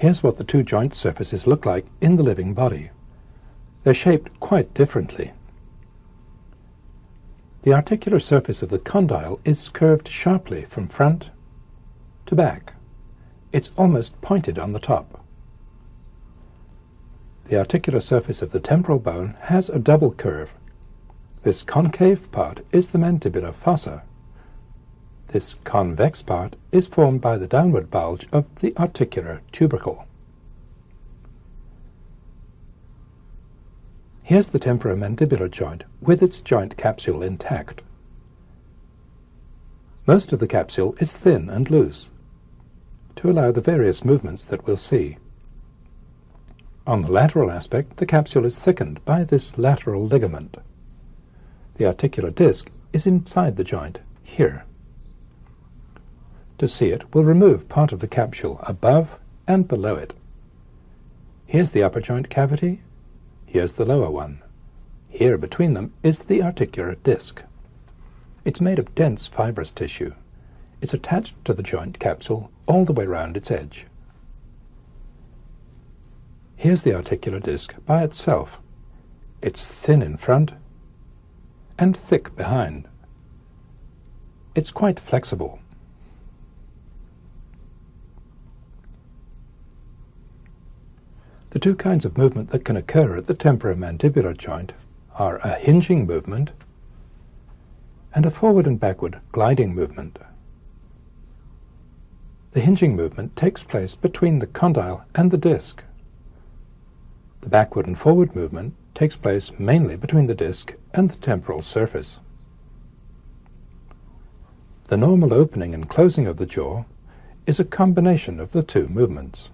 Here's what the two joint surfaces look like in the living body. They're shaped quite differently. The articular surface of the condyle is curved sharply from front to back. It's almost pointed on the top. The articular surface of the temporal bone has a double curve. This concave part is the mandibular fossa. This convex part is formed by the downward bulge of the articular tubercle. Here's the temporomandibular joint with its joint capsule intact. Most of the capsule is thin and loose to allow the various movements that we'll see. On the lateral aspect, the capsule is thickened by this lateral ligament. The articular disc is inside the joint, here. To see it, we'll remove part of the capsule above and below it. Here's the upper joint cavity Here's the lower one. Here between them is the articular disc. It's made of dense fibrous tissue. It's attached to the joint capsule all the way round its edge. Here's the articular disc by itself. It's thin in front and thick behind. It's quite flexible. The two kinds of movement that can occur at the temporomandibular joint are a hinging movement and a forward and backward gliding movement. The hinging movement takes place between the condyle and the disc. The backward and forward movement takes place mainly between the disc and the temporal surface. The normal opening and closing of the jaw is a combination of the two movements.